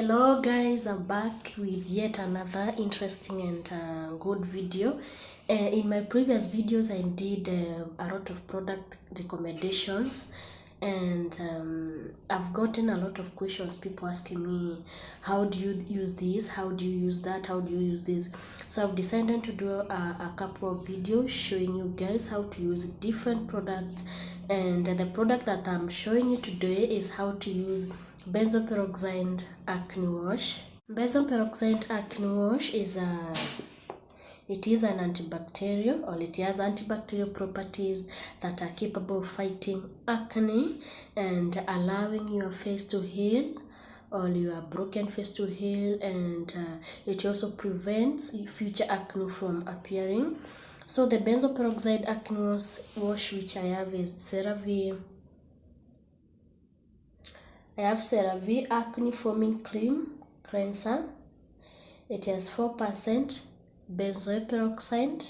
hello guys i'm back with yet another interesting and uh, good video. Uh, in my previous videos i did uh, a lot of product recommendations and um, i've gotten a lot of questions. People asking me how do you use this? How do you use that? How do you use this? So i've decided to do a, a couple of videos showing you guys how to use different products and the product that i'm showing you today is how to use benzoyl peroxide acne wash. Benzoyl peroxide acne wash is a it is an antibacterial or it has antibacterial properties that are capable of fighting acne and allowing your face to heal or your broken face to heal. And uh, it also prevents future acne from appearing so the benzoyl peroxide acne wash which i have is CeraVe I have CeraVe Acne Foaming Cream Cleanser. It has 4% benzoyl peroxide.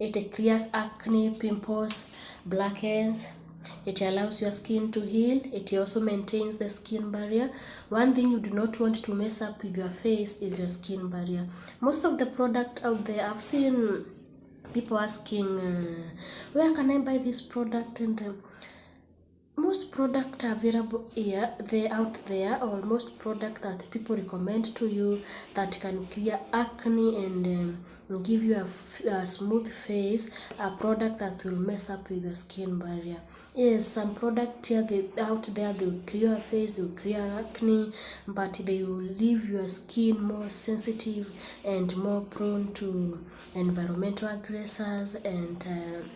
It clears acne, pimples, blackheads. It allows your skin to heal. It also maintains the skin barrier. One thing you do not want to mess up with your face is your skin barrier. Most of the product out there, I've seen people asking, uh, where can I buy this product? And most product available here they out there or most product that people recommend to you that can clear acne and um, give you a, a smooth face a product that will mess up with your skin barrier. Yes some product here they, out there they will clear your face they will clear acne but they will leave your skin more sensitive and more prone to environmental aggressors and uh,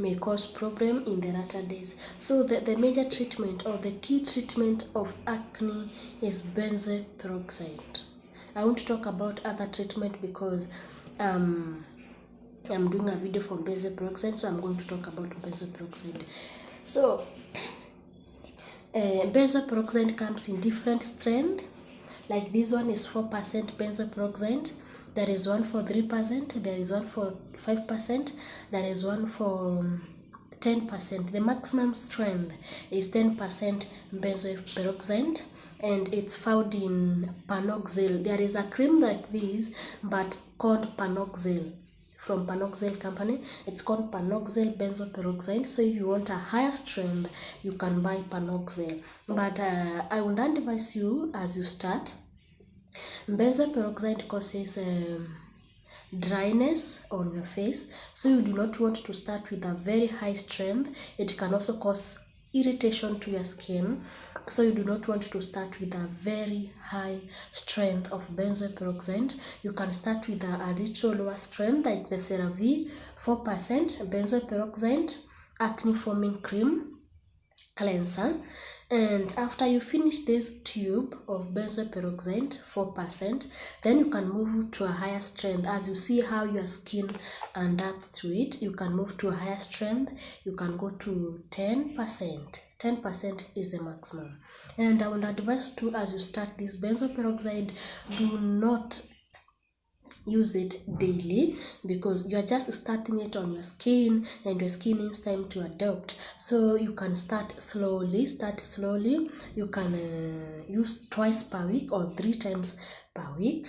may cause problem in the latter days. So the, the major treatment or the key treatment of acne is benzoyl peroxide. I won't talk about other treatment because um, I'm doing a video for benzoyl peroxide, so I'm going to talk about benzoyl peroxide. So uh, benzoyl peroxide comes in different strength. Like this one is 4% benzoyl peroxide there is one for 3%, there is one for 5%, there is one for um, 10%. The maximum strength is 10% benzoyl peroxide and it's found in Panoxyl. There is a cream like this but called Panoxyl from Panoxyl company. It's called Panoxyl benzoyl peroxide. So if you want a higher strength, you can buy Panoxyl. But uh, I would advise you as you start benzoyl peroxide causes um, dryness on your face. So you do not want to start with a very high strength. It can also cause irritation to your skin. So you do not want to start with a very high strength of benzoyl peroxide. You can start with a, a little lower strength like the CeraVe 4% benzoyl peroxide acne foaming cream cleanser and after you finish this tube of benzoyl peroxide 4% then you can move to a higher strength. As you see how your skin adapts to it you can move to a higher strength. You can go to 10% 10% is the maximum. And i would advise to as you start this benzoyl peroxide do not use it daily because you are just starting it on your skin and your skin needs time to adapt so you can start slowly start slowly. You can uh, use twice per week or three times per week.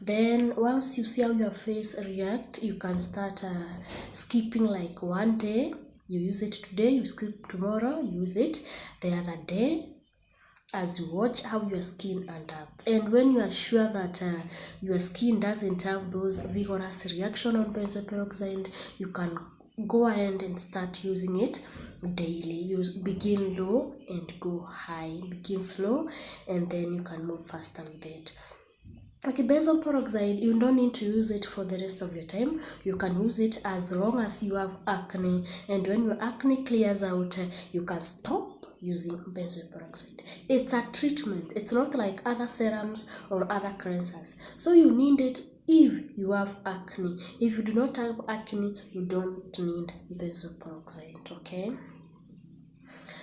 Then once you see how your face react you can start uh, skipping like one day. You use it today you skip tomorrow use it the other day as you watch how your skin adapts and when you are sure that uh, your skin doesn't have those vigorous reaction on benzoyl peroxide you can go ahead and start using it daily use begin low and go high begin slow and then you can move faster with it Okay, benzoyl peroxide, you don't need to use it for the rest of your time. You can use it as long as you have acne. And when your acne clears out, you can stop using benzoyl peroxide. It's a treatment. It's not like other serums or other cleansers. So you need it if you have acne. If you do not have acne, you don't need benzoyl peroxide, okay?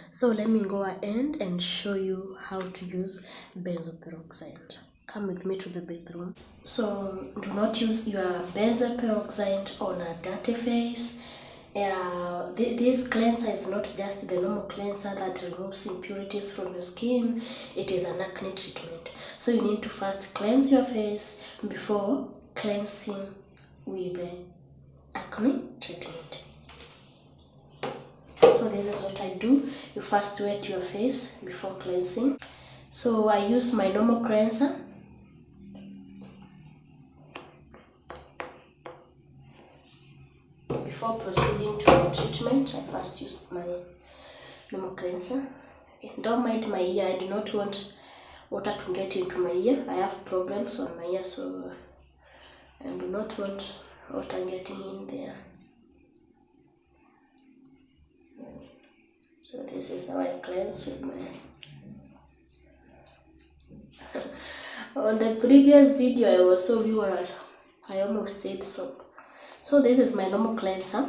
So let me go ahead and show you how to use benzoyl peroxide. Come with me to the bathroom. So do not use your benzoyl peroxide on a dirty face uh, th- this cleanser is not just the normal cleanser that removes impurities from your skin, it is an acne treatment. So you need to first cleanse your face before cleansing with the acne treatment. So this is what I do. You first wet your face before cleansing. So I use my normal cleanser. Before proceeding to the treatment, I first use my normal cleanser. Okay. Don't mind my ear. I do not want water to get into my ear. I have problems on my ear, so I do not want water getting in there. So this is how I cleanse with my on the previous video I was so vigorous I almost ate soap. So this is my normal cleanser.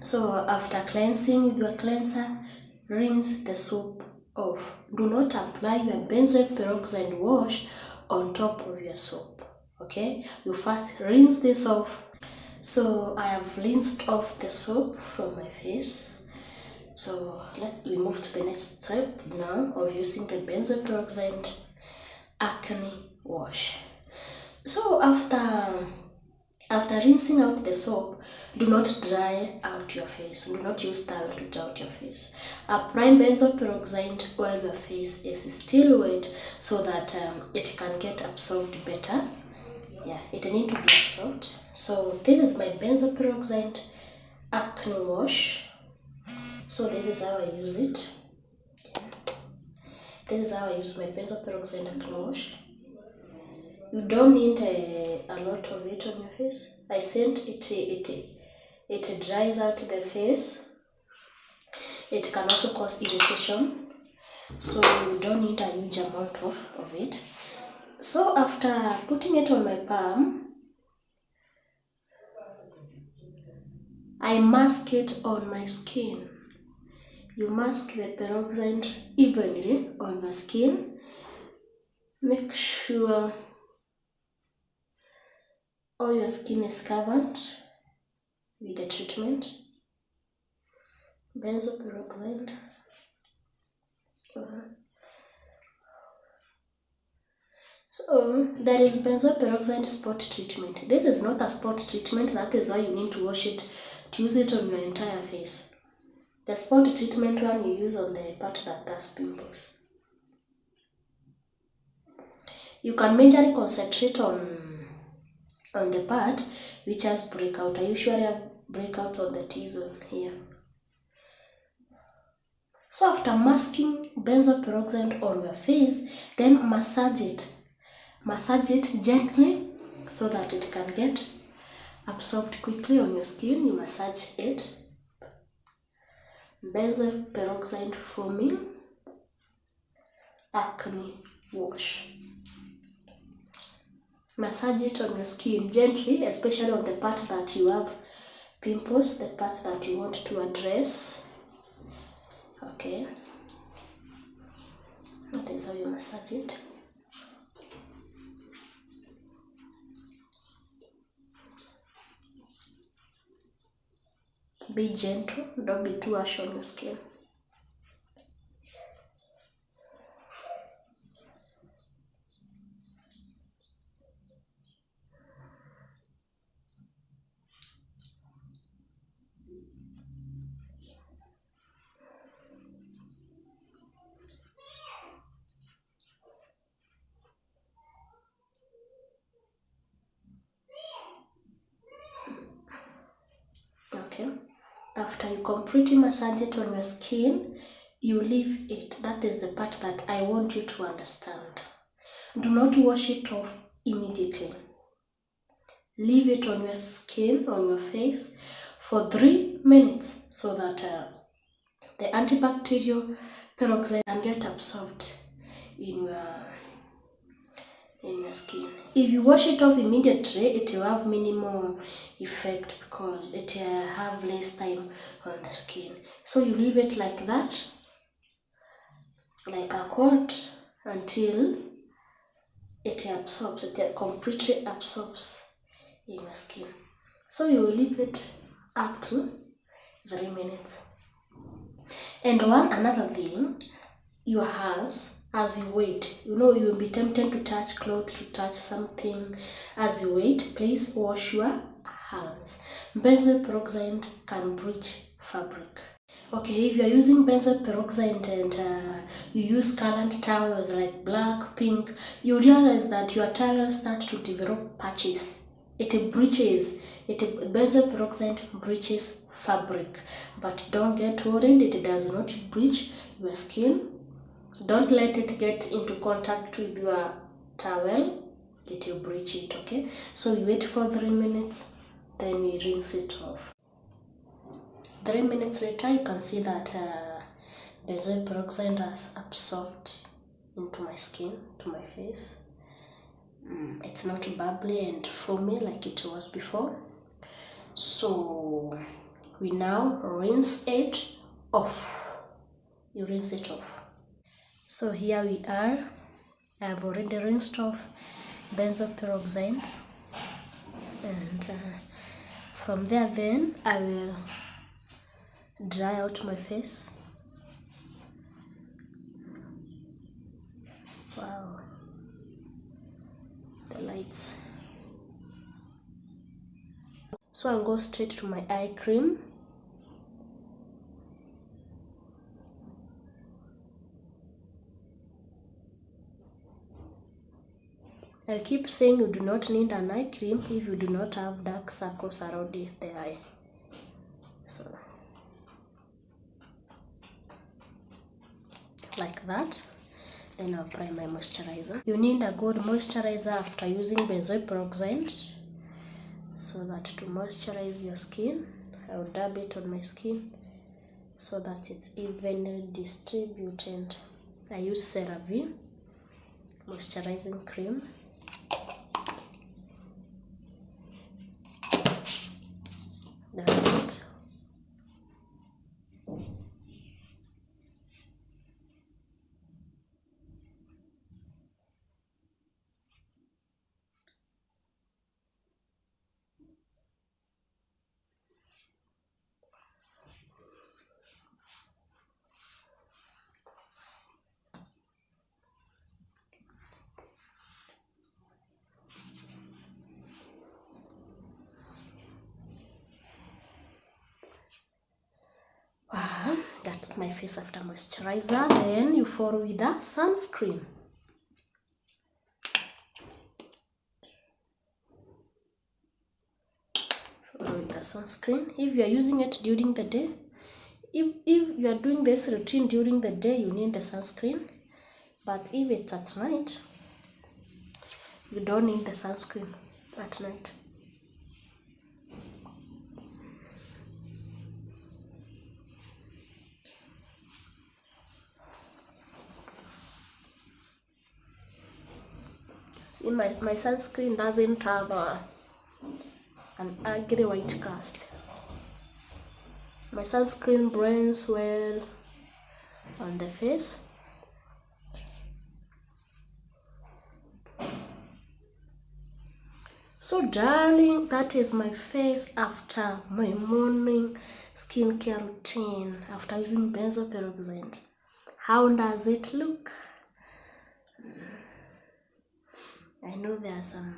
So after cleansing with your cleanser, rinse the soap off. Do not apply your benzoyl peroxide wash on top of your soap. Okay, you first rinse this off. So I have rinsed off the soap from my face. So let we move to the next step now of using the benzoyl peroxide acne wash. So after after rinsing out the soap, do not dry out your face. Do not use towel to dry out your face. Apply benzoyl peroxide while your face is still wet so that um, it can get absorbed better. Yeah, it need to be absorbed. So this is my benzoyl peroxide acne wash. So this is how I use it. This is how I use my benzoyl peroxide acne wash. You don't need a, a lot of it on your face. I said it it it dries out the face. It can also cause irritation. So you don't need a huge amount of, of it. So after putting it on my palm, I mask it on my skin. You mask the peroxide evenly on your skin. Make sure all your skin is covered with the treatment. Benzoyl peroxide. Uh-huh. So there is benzoyl peroxide spot treatment. This is not a spot treatment. That is why you need to wash it to use it on your entire face. The spot treatment one you use on the part that has pimples. You can majorly concentrate on on the part which has breakout. I usually have breakout on the T-zone here. So after masking benzoyl peroxide on your face, then massage it. Massage it gently so that it can get absorbed quickly on your skin. You massage it. Benzoyl peroxide foaming acne wash massage it on your skin gently, especially on the part that you have pimples, the parts that you want to address. Okay. That is how you massage it. Be gentle, don't be too harsh on your skin. After you completely massage it on your skin, you leave it. That is the part that I want you to understand. Do not wash it off immediately. Leave it on your skin, on your face, for three minutes so that uh, the antibacterial peroxide can get absorbed in your in your skin. If you wash it off immediately, it will have minimal effect because it will have less time on the skin. So you leave it like that, like a coat, until it absorbs, it completely absorbs in your skin. So you will leave it up to three minutes. And one another thing, your hands as you wait, you know you will be tempted to touch clothes, to touch something. As you wait, please wash your hands. Benzoyl peroxide can breach fabric. Okay, if you are using benzoyl peroxide and uh, you use colored towels like black, pink, you realize that your towel starts to develop patches. It breaches. It benzoyl peroxide breaches fabric. But don't get worried, it does not breach your skin. Don't let it get into contact with your towel. It will breach it, okay? So you wait for three minutes, then we rinse it off. Three minutes later, you can see that uh, benzoyl peroxide has absorbed into my skin, to my face. Mm, it's not bubbly and foamy like it was before. So we now rinse it off. You rinse it off. So here we are. I've already rinsed off benzoyl peroxide and uh, from there then I will dry out my face. Wow. The lights. So I'll go straight to my eye cream I keep saying you do not need an eye cream if you do not have dark circles around the eye. So, like that. Then I'll apply my moisturizer. You need a good moisturizer after using benzoyl peroxide so that to moisturize your skin. I'll dab it on my skin so that it's evenly distributed. I use CeraVe moisturizing cream. That's it. Wow, my face after moisturizer. Then you follow with the sunscreen. Follow with the sunscreen. If you are using it during the day, if, if you are doing this routine during the day, you need the sunscreen. But if it's at night, you don't need the sunscreen at night. See, my, my sunscreen doesn't have a, an ugly white cast. My sunscreen burns well on the face. So darling, that is my face after my morning skincare routine after using benzoyl peroxide. How does it look? I know there are some.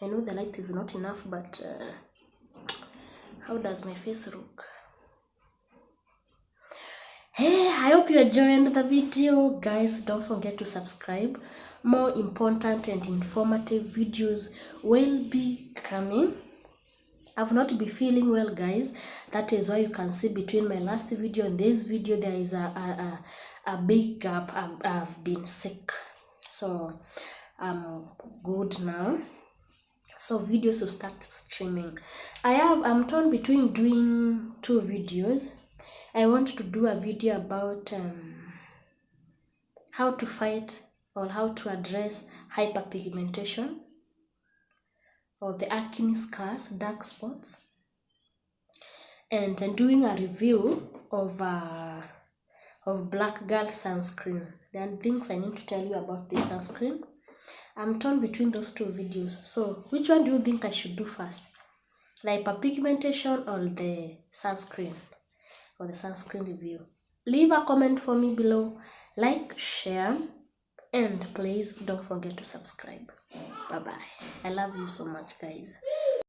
I know the light is not enough, but uh, how does my face look? Hey, I hope you enjoyed the video, guys. Don't forget to subscribe. More important and informative videos will be coming. I've not been feeling well, guys. That is why you can see between my last video and this video there is a a, a, a big gap. I've, I've been sick, so I'm good now. So videos will start streaming. I have I'm torn between doing two videos. I want to do a video about um, how to fight or how to address hyperpigmentation or the acne scars, dark spots, and, and doing a review of uh, of Black Girl sunscreen. There are things I need to tell you about this sunscreen. I'm torn between those two videos. So, which one do you think I should do first? The hyperpigmentation or the sunscreen? Or the sunscreen review? Leave a comment for me below. Like, share, and please don't forget to subscribe. Bye bye. I love you so much, guys.